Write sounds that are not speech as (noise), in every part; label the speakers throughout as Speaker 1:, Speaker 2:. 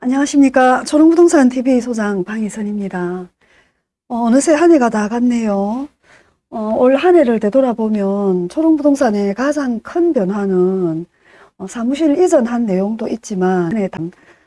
Speaker 1: 안녕하십니까. 초롱부동산 TV 소장 방희선입니다. 어, 느새 한 해가 다 갔네요. 어, 올 한 해를 되돌아보면 초롱부동산의 가장 큰 변화는 어, 사무실 이전한 내용도 있지만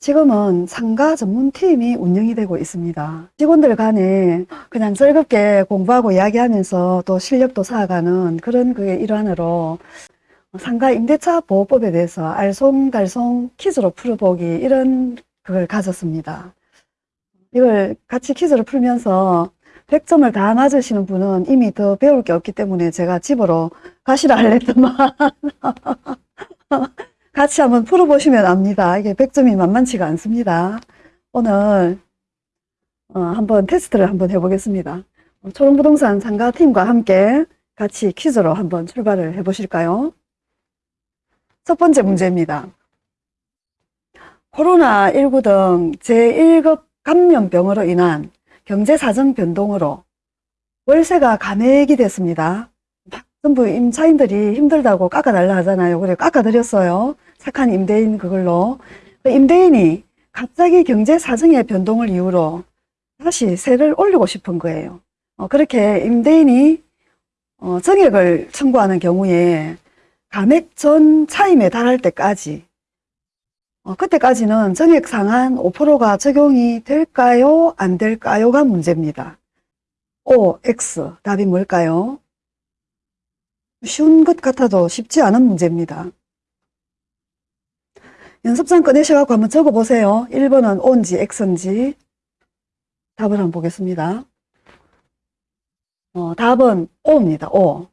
Speaker 1: 지금은 상가 전문팀이 운영이 되고 있습니다. 직원들 간에 그냥 즐겁게 공부하고 이야기하면서 또 실력도 쌓아가는 그런 그의 일환으로 상가 임대차 보호법에 대해서 알쏭달쏭 퀴즈로 풀어보기 이런 그걸 가졌습니다. 이걸 같이 퀴즈를 풀면서 100점을 다 맞으시는 분은 이미 더 배울 게 없기 때문에 제가 집으로 가시라 할랬더만 (laughs) 같이 한번 풀어보시면 압니다. 이게 100점이 만만치가 않습니다. 오늘 어, 한번 테스트를 한번 해보겠습니다. 초롱부동산 상가팀과 함께 같이 퀴즈로 한번 출발을 해보실까요? 첫 번째 문제입니다. 코로나19 등 제1급 감염병으로 인한 경제사정 변동으로 월세가 감액이 됐습니다. 전부 임차인들이 힘들다고 깎아달라 하잖아요. 그래 깎아드렸어요. 착한 임대인 그걸로. 임대인이 갑자기 경제 사정의 변동을 이유로 다시 세를 올리고 싶은 거예요. 어, 그렇게 임대인이 어, 정액을 청구하는 경우에 감액 전 차임에 달할 때까지 어, 그때까지는 정액 상한 5%가 적용이 될까요? 안 될까요?가 문제입니다. O, X 답이 뭘까요? 쉬운 것 같아도 쉽지 않은 문제입니다. 연습장 꺼내셔갖고 한번 적어보세요. 1번은 O인지 X인지 답을 한번 보겠습니다. 어, 답은 O입니다. O.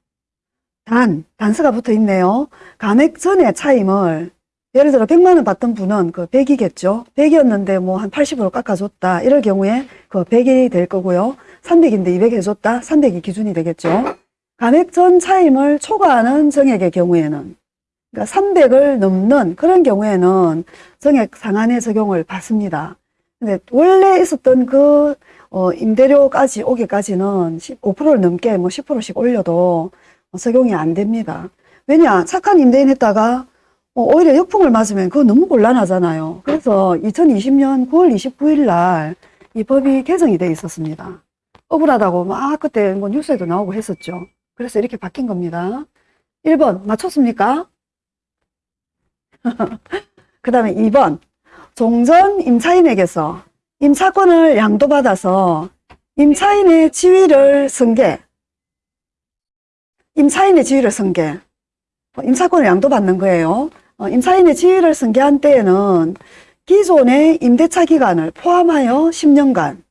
Speaker 1: 단, 단서가 붙어 있네요. 감액 전의 차임을 예를 들어 100만 원 받던 분은 그 100이겠죠. 100이었는데 뭐 한 80으로 깎아줬다. 이럴 경우에 그 100이 될 거고요. 300인데 200 해줬다. 300이 기준이 되겠죠. 감액 전 차임을 초과하는 정액의 경우에는 그러니까 300을 넘는 그런 경우에는 정액 상한의 적용을 받습니다. 근데 원래 있었던 그 어, 임대료까지 오기까지는 5%를 넘게 뭐 10%씩 올려도 적용이 안 됩니다. 왜냐 착한 임대인 했다가 어, 오히려 역풍을 맞으면 그거 너무 곤란하잖아요. 그래서 2020년 9월 29일 날 이 법이 개정이 돼 있었습니다. 억울하다고 막 그때 뭐 뉴스에도 나오고 했었죠. 그래서 이렇게 바뀐 겁니다. 1번 맞췄습니까? (laughs) 그 다음에 2번 종전 임차인에게서 임차권을 양도받아서 임차인의 지위를 승계 임차인의 지위를 승계 임차권을 양도받는 거예요. 어, 임차인의 지위를 승계한 때에는 기존의 임대차 기간을 포함하여 10년간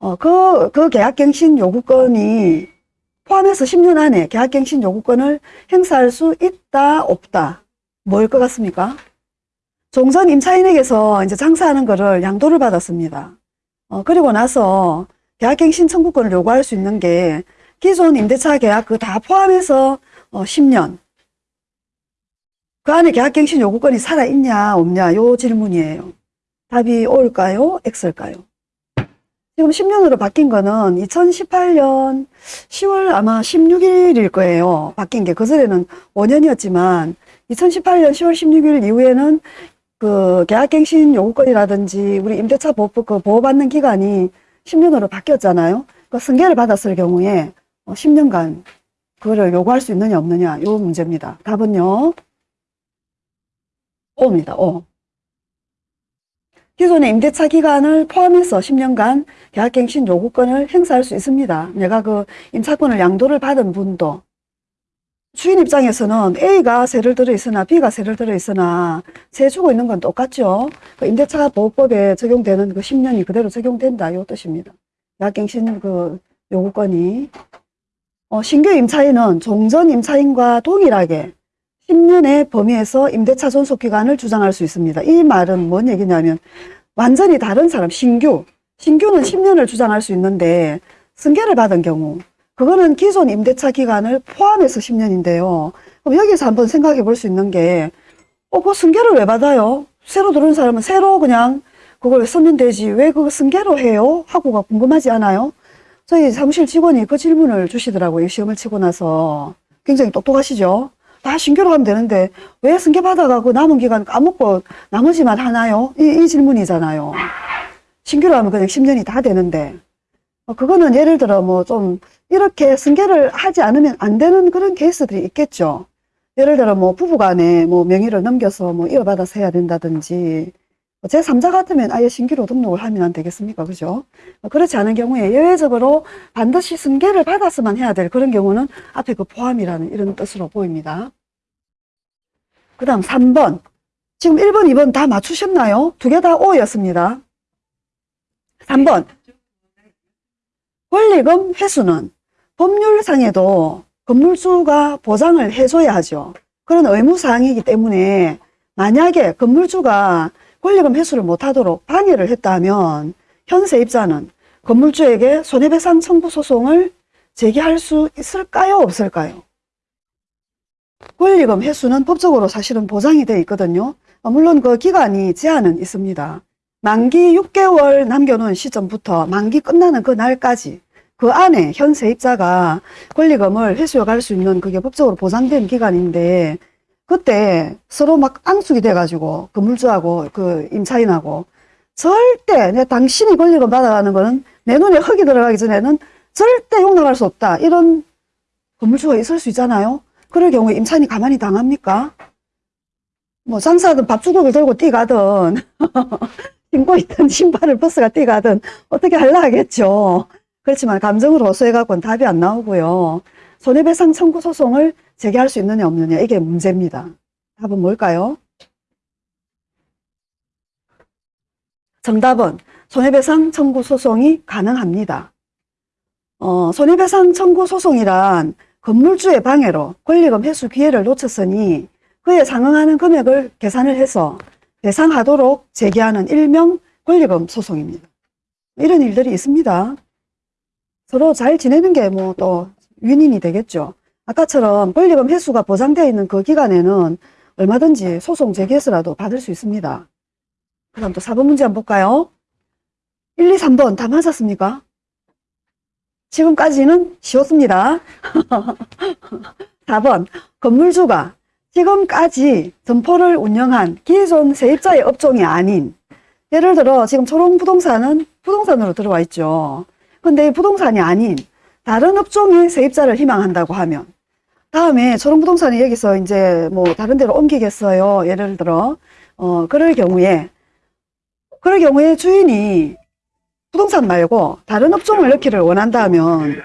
Speaker 1: 어, 그, 그 계약갱신 요구권이 포함해서 10년 안에 계약갱신 요구권을 행사할 수 있다 없다 뭘 것 같습니까? 종전 임차인에게서 이제 장사하는 거를 양도를 받았습니다. 어, 그리고 나서 계약갱신 청구권을 요구할 수 있는 게 기존 임대차 계약 그 다 포함해서 어, 10년 그 안에 계약갱신 요구권이 살아있냐 없냐 요 질문이에요. 답이 O일까요? X일까요? 지금 10년으로 바뀐 거는 2018년 10월 아마 16일일 거예요. 바뀐 게 그전에는 5년이었지만 2018년 10월 16일 이후에는 그 계약갱신 요구권이라든지 우리 임대차 보호, 그 보호받는 기간이 10년으로 바뀌었잖아요. 그 승계를 받았을 경우에 10년간 그거를 요구할 수 있느냐 없느냐 요 문제입니다. 답은요. O입니다. O. 기존의 임대차 기간을 포함해서 10년간 계약갱신 요구권을 행사할 수 있습니다. 내가 그 임차권을 양도를 받은 분도 주인 입장에서는 A가 세를 들어 있으나 B가 세를 들어 있으나 세 주고 있는 건 똑같죠. 그 임대차 보호법에 적용되는 그 10년이 그대로 적용된다 이 뜻입니다. 계약갱신 그 요구권이 어, 신규 임차인은 종전 임차인과 동일하게 10년의 범위에서 임대차 존속 기간을 주장할 수 있습니다. 이 말은 뭔 얘기냐면 완전히 다른 사람, 신규. 신규는 10년을 주장할 수 있는데 승계를 받은 경우 그거는 기존 임대차 기간을 포함해서 10년인데요. 그럼 여기서 한번 생각해 볼 수 있는 게 어, 그 승계를 왜 받아요? 새로 들어온 사람은 새로 그냥 그걸 쓰면 되지 왜 그거 승계로 해요? 하고가 궁금하지 않아요? 저희 사무실 직원이 그 질문을 주시더라고요. 시험을 치고 나서. 굉장히 똑똑하시죠? 다 신규로 하면 되는데 왜 승계 받아가고 남은 기간 까먹고 나머지만 하나요? 이, 이 질문이잖아요. 신규로 하면 그냥 10년이 다 되는데 어, 그거는 예를 들어 뭐 좀 이렇게 승계를 하지 않으면 안 되는 그런 케이스들이 있겠죠. 예를 들어 뭐 부부간에 뭐 명의를 넘겨서 뭐 이어받아서 해야 된다든지 제 3자 같으면 아예 신규로 등록을 하면 안 되겠습니까? 그죠? 어, 그렇지 않은 경우에 예외적으로 반드시 승계를 받았으면 해야 될 그런 경우는 앞에 그 포함이라는 이런 뜻으로 보입니다. 그 다음 3번. 지금 1번, 2번 다 맞추셨나요? 두 개 다 O였습니다. 3번. 권리금 회수는 법률상에도 건물주가 보장을 해줘야 하죠. 그런 의무사항이기 때문에 만약에 건물주가 권리금 회수를 못하도록 방해를 했다면 현세입자는 건물주에게 손해배상 청구 소송을 제기할 수 있을까요? 없을까요? 권리금 회수는 법적으로 사실은 보장이 되어 있거든요. 어, 물론 그 기간이 제한은 있습니다. 만기 6개월 남겨놓은 시점부터 만기 끝나는 그 날까지 그 안에 현 세입자가 권리금을 회수해 갈 수 있는 그게 법적으로 보장된 기간인데 그때 서로 막 앙숙이 돼가지고 건물주하고 그 임차인하고 절대 내 당신이 권리금 받아가는 거는 내 눈에 흙이 들어가기 전에는 절대 용납할 수 없다. 이런 건물주가 있을 수 있잖아요. 그럴 경우에 임차인이 가만히 당합니까? 뭐 장사하든 밥주걱을 들고 뛰가든 (laughs) 신고 있던 신발을 버스가 뛰가든 어떻게 하려 하겠죠. 그렇지만 감정으로 호소해갖고는 답이 안 나오고요. 손해배상 청구 소송을 제기할 수 있느냐 없느냐 이게 문제입니다. 답은 뭘까요? 정답은 손해배상 청구 소송이 가능합니다. 어, 손해배상 청구 소송이란 건물주의 방해로 권리금 회수 기회를 놓쳤으니 그에 상응하는 금액을 계산을 해서 배상하도록 제기하는 일명 권리금 소송입니다. 이런 일들이 있습니다. 서로 잘 지내는 게 뭐또 윈윈이 되겠죠. 아까처럼 권리금 회수가 보장되어 있는 그 기간에는 얼마든지 소송 제기해서라도 받을 수 있습니다. 그 다음 또 4번 문제 한번 볼까요? 1, 2, 3번 다 맞았습니까? 지금까지는 쉬웠습니다. (laughs) 4번 건물주가 지금까지 점포를 운영한 기존 세입자의 업종이 아닌 예를 들어 지금 초롱부동산은 부동산으로 들어와 있죠. 근데 부동산이 아닌 다른 업종의 세입자를 희망한다고 하면 다음에 초롱부동산이 여기서 이제 뭐 다른 데로 옮기겠어요. 예를 들어 어 그럴 경우에 그럴 경우에 주인이 부동산 말고 다른 업종을 넣기를 원한다면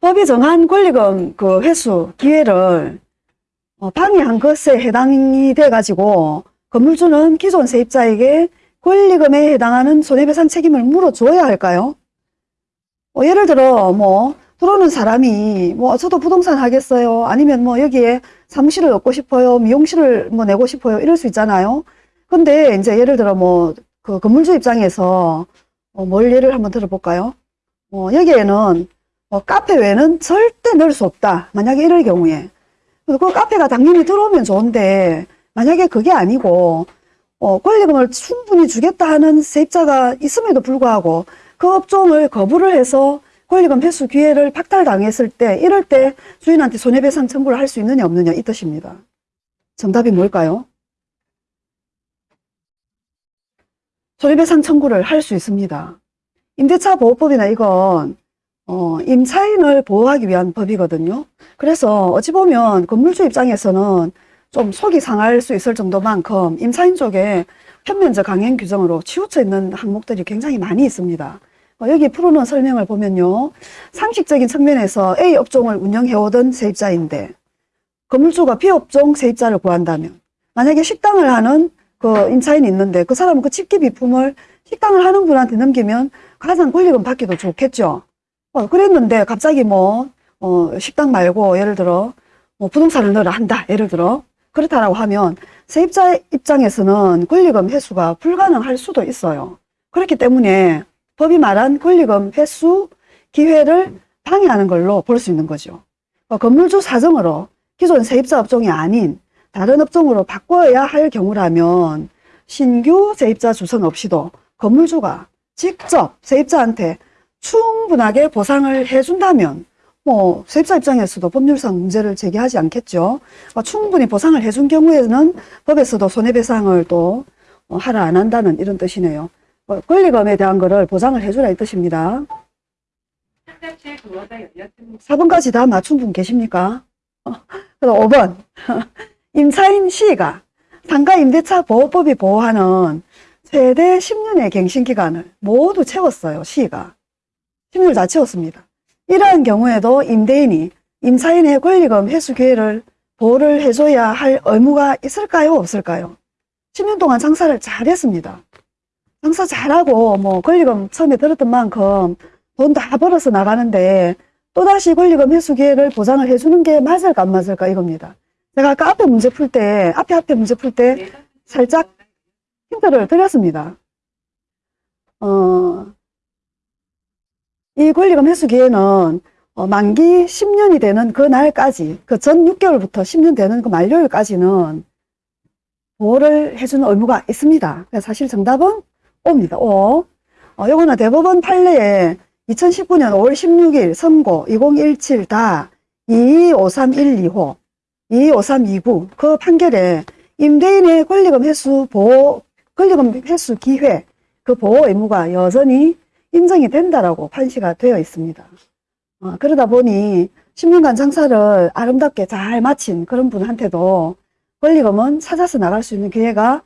Speaker 1: 법이 정한 권리금 그 회수 기회를 어, 방해한 것에 해당이 돼 가지고 건물주는 기존 세입자에게 권리금에 해당하는 손해배상 책임을 물어줘야 할까요? 어, 예를 들어 뭐 들어오는 사람이 뭐 저도 부동산 하겠어요? 아니면 뭐 여기에 사무실을 얻고 싶어요? 미용실을 뭐 내고 싶어요? 이럴 수 있잖아요. 근데 이제 예를 들어 뭐 그 건물주 입장에서 어, 뭘 예를 한번 들어볼까요? 어, 여기에는 어, 카페 외에는 절대 넣을 수 없다. 만약에 이럴 경우에. 그 카페가 당연히 들어오면 좋은데 만약에 그게 아니고 어, 권리금을 충분히 주겠다 하는 세입자가 있음에도 불구하고 그 업종을 거부를 해서 권리금 회수 기회를 박탈당했을 때 이럴 때 주인한테 손해배상 청구를 할 수 있느냐 없느냐 이 뜻입니다. 정답이 뭘까요? 손해배상 청구를 할 수 있습니다. 임대차 보호법이나 이건 어, 임차인을 보호하기 위한 법이거든요. 그래서 어찌 보면 건물주 입장에서는 좀 속이 상할 수 있을 정도만큼 임차인 쪽에 편면적 강행 규정으로 치우쳐 있는 항목들이 굉장히 많이 있습니다. 어, 여기 풀어놓은 설명을 보면요. 상식적인 측면에서 A 업종을 운영해오던 세입자인데 건물주가 B 업종 세입자를 구한다면 만약에 식당을 하는 그 임차인이 있는데 그 사람은 그 집기 비품을 식당을 하는 분한테 넘기면 가장 권리금 받기도 좋겠죠. 어, 그랬는데 갑자기 뭐 어, 식당 말고 예를 들어 뭐 부동산을 넣으라 한다. 예를 들어 그렇다라고 하면 세입자 입장에서는 권리금 회수가 불가능할 수도 있어요. 그렇기 때문에 법이 말한 권리금 회수 기회를 방해하는 걸로 볼 수 있는 거죠. 어, 건물주 사정으로 기존 세입자 업종이 아닌 다른 업종으로 바꿔야 할 경우라면 신규 세입자 주선 없이도 건물주가 직접 세입자한테 충분하게 보상을 해준다면 뭐 세입자 입장에서도 법률상 문제를 제기하지 않겠죠. 어, 충분히 보상을 해준 경우에는 법에서도 손해배상을 또 어, 하라 안 한다는 이런 뜻이네요. 어, 권리금에 대한 거를 보장을 해주라 이 뜻입니다.
Speaker 2: 상담실 도어가 열렸습니다.
Speaker 1: 4번까지 다 맞춘 분 계십니까? 어, 그럼 5번. 임차인 C가 상가 임대차 보호법이 보호하는 최대 10년의 갱신기간을 모두 채웠어요. C가. 10년을 다 채웠습니다. 이러한 경우에도 임대인이 임차인의 권리금 회수 기회를 보호를 해줘야 할 의무가 있을까요? 없을까요? 10년 동안 장사를 잘했습니다. 장사 잘하고 뭐 권리금 처음에 들었던 만큼 돈 다 벌어서 나가는데 또다시 권리금 회수 기회를 보장을 해주는 게 맞을까 안 맞을까 이겁니다. 제가 아까 앞에 문제 풀 때, 앞에 앞에 문제 풀 때 살짝 힌트를 드렸습니다. 어, 이 권리금 회수 기회는 어, 만기 10년이 되는 그 날까지, 그 전 6개월부터 10년 되는 그 만료일까지는 보호를 해주는 의무가 있습니다. 사실 정답은 O입니다. O. 어, 요거는 대법원 판례에 2019년 5월 16일 선고 2017다 225312호 225329 그 판결에 임대인의 권리금 회수 보호 권리금 회수 기회 그 보호 의무가 여전히 인정이 된다라고 판시가 되어 있습니다. 어, 그러다 보니 10년간 장사를 아름답게 잘 마친 그런 분한테도 권리금은 찾아서 나갈 수 있는 기회가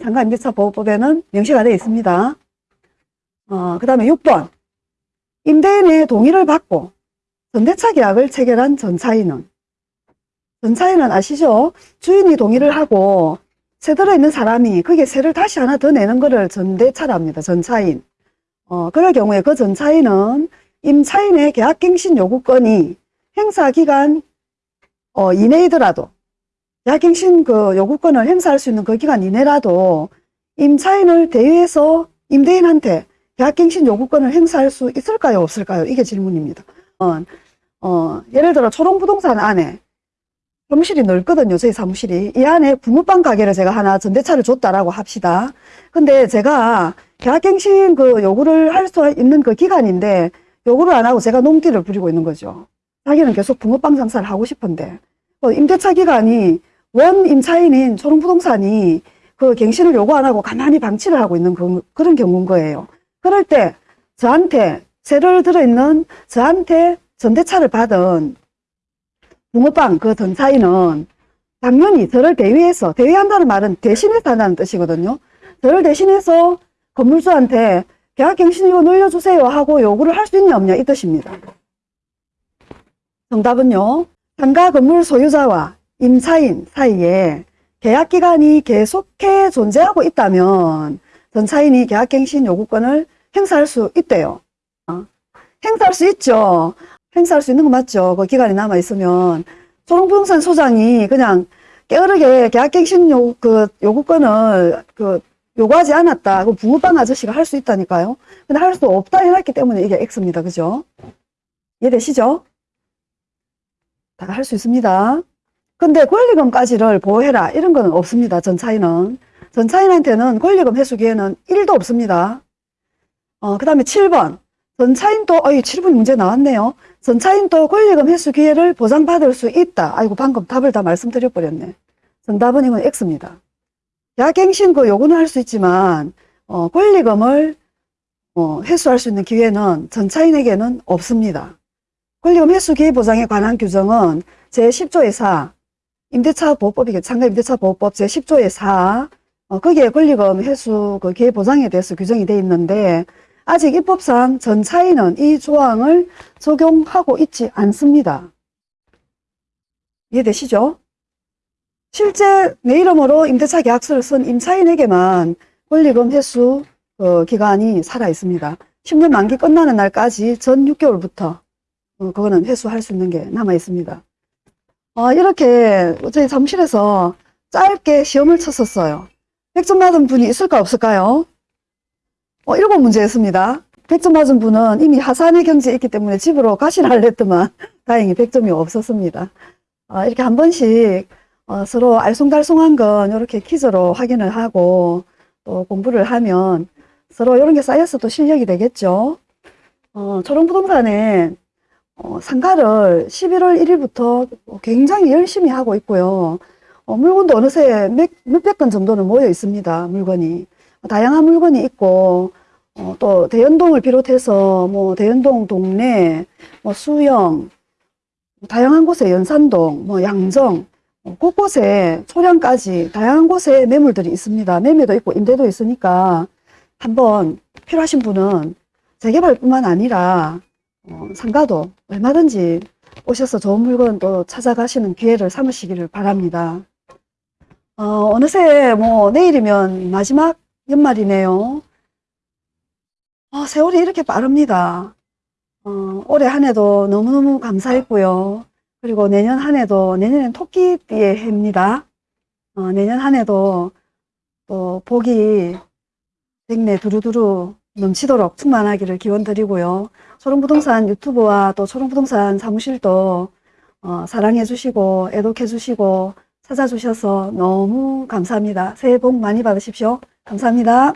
Speaker 1: 상가 임대차 보호법에는 명시가 되어 있습니다. 어, 그 다음에 6번 임대인의 동의를 받고 전대차 계약을 체결한 전차인은 전차인은 아시죠? 주인이 동의를 하고 세 들어있는 사람이 그게 세를 다시 하나 더 내는 거를 전대차랍니다. 전차인. 어, 그럴 경우에 그 전차인은 임차인의 계약갱신 요구권이 행사기간 어, 이내이더라도 계 약갱신 그 요구권을 행사할 수 있는 그 기간 이내라도 임차인을 대위해서 임대인한테 계약갱신 요구권을 행사할 수 있을까요? 없을까요? 이게 질문입니다. 어, 어, 예를 들어 초롱부동산 안에 사무실이 넓거든요. 저희 사무실이. 이 안에 붕어빵 가게를 제가 하나 전대차를 줬다라고 합시다. 근데 제가 계약갱신 그 요구를 할 수 있는 그 기간인데 요구를 안 하고 제가 농기를 부리고 있는 거죠. 자기는 계속 붕어빵 장사를 하고 싶은데 어, 임대차 기간이 원 임차인인 초롱부동산이 그 갱신을 요구 안 하고 가만히 방치를 하고 있는 그, 그런 경우인 거예요. 그럴 때 저한테 세를 들어있는 저한테 전대차를 받은 붕어빵 그 전차인은 당연히 저를 대위해서 대위한다는 말은 대신해서 한다는 뜻이거든요. 저를 대신해서 건물주한테 계약갱신 이거 늘려주세요 하고 요구를 할 수 있냐 없냐 이 뜻입니다. 정답은요. 상가 건물 소유자와 임차인 사이에 계약기간이 계속해 존재하고 있다면 전차인이 계약갱신 요구권을 행사할 수 있대요. 어? 행사할 수 있죠. 행사할 수 있는 거 맞죠. 그 기간이 남아 있으면 초롱부동산 소장이 그냥 게으르게 계약갱신 요, 그 요구권을 그 요구하지 않았다. 그 붕어빵 아저씨가 할 수 있다니까요. 근데 할 수 없다 해놨기 때문에 이게 X입니다. 그죠? 이해되시죠? 다 할 수 있습니다. 근데 권리금까지를 보호해라. 이런 거는 없습니다. 전차인은. 전차인한테는 권리금 회수 기회는 1도 없습니다. 어, 그 다음에 7번. 전차인도, 어이, 7번 문제 나왔네요. 전차인도 권리금 회수 기회를 보장받을 수 있다. 아이고, 방금 답을 다 말씀드려버렸네. 정답은 이건 X입니다. 계약갱신 그 요구는 할 수 있지만, 어, 권리금을, 어, 회수할 수 있는 기회는 전차인에게는 없습니다. 권리금 회수 기회 보장에 관한 규정은 제10조 의 4, 임대차 보호법이겠죠. 상가 임대차 보호법 제10조의 4, 어, 거기에 권리금 회수 그 기회 보장에 대해서 규정이 되어 있는데, 아직 입법상 전차인은 이 조항을 적용하고 있지 않습니다. 이해되시죠? 실제 내 이름으로 임대차 계약서를 쓴 임차인에게만 권리금 회수 어, 기간이 살아 있습니다. 10년 만기 끝나는 날까지 전 6개월부터 어, 그거는 회수할 수 있는 게 남아 있습니다. 어, 이렇게 저희 사무실에서 짧게 시험을 쳤었어요. 100점 맞은 분이 있을까 없을까요? 어, 일곱 문제 였습니다. 100점 맞은 분은 이미 하산의 경지에 있기 때문에 집으로 가시라 했더만 (laughs) 다행히 100점이 없었습니다. 어, 이렇게 한 번씩 어, 서로 알쏭달쏭한 건 이렇게 퀴즈로 확인을 하고 또 공부를 하면 서로 이런 게 쌓여서 또 실력이 되겠죠. 어, 초롱부동산에 어, 상가를 11월 1일부터 굉장히 열심히 하고 있고요. 어, 물건도 어느새 몇, 몇백 건 정도는 모여 있습니다. 물건이. 다양한 물건이 있고, 어, 또 대연동을 비롯해서 뭐 대연동 동네, 뭐 수영, 다양한 곳에 연산동, 뭐 양정, 어, 곳곳에 소량까지 다양한 곳에 매물들이 있습니다. 매매도 있고 임대도 있으니까 한번 필요하신 분은 재개발뿐만 아니라 어, 상가도 얼마든지 오셔서 좋은 물건 또 찾아가시는 기회를 삼으시기를 바랍니다. 어, 어느새 뭐 내일이면 마지막 연말이네요. 아, 세월이 이렇게 빠릅니다. 어, 올해 한 해도 너무너무 감사했고요. 그리고 내년 한 해도, 내년엔 토끼띠의 해입니다. 어, 내년 한 해도 또 복이 백내 두루두루 넘치도록 충만하기를 기원 드리고요. 초롱부동산 유튜브와 또 초롱부동산 사무실도 어, 사랑해 주시고 애독해 주시고 찾아주셔서 너무 감사합니다. 새해 복 많이 받으십시오. 감사합니다.